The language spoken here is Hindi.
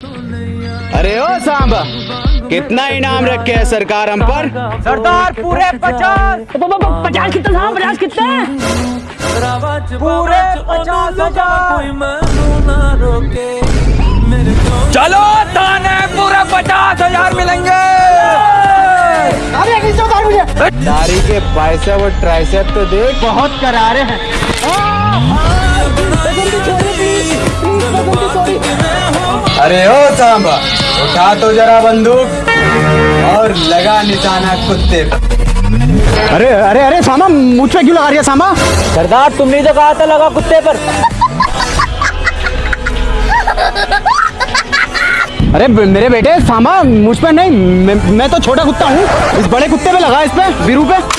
अरे ओ सांबा कितना इनाम रखे है सरकार हम पर? सरदार पूरे पचास। पचास कितने पचास कितने पूरे पचास हज़ार। चलो थाने पूरे पचास हज़ार मिलेंगे। दारी के पैसे वो ट्राइसेप तो देख। बहुत करारे हैं। अरे ओ सांबा उठा तो जरा बंदूक और लगा निशाना कुत्ते पर अरे अरे अरे सामा मुझ पे क्यों लगा रही है सामा सरदार तुमने तो कहा था लगा कुत्ते पर। अरे मेरे बेटे सामा मुझ पे नहीं मैं, मैं तो छोटा कुत्ता हूँ। इस बड़े कुत्ते पे लगा इस पे वीरू पे।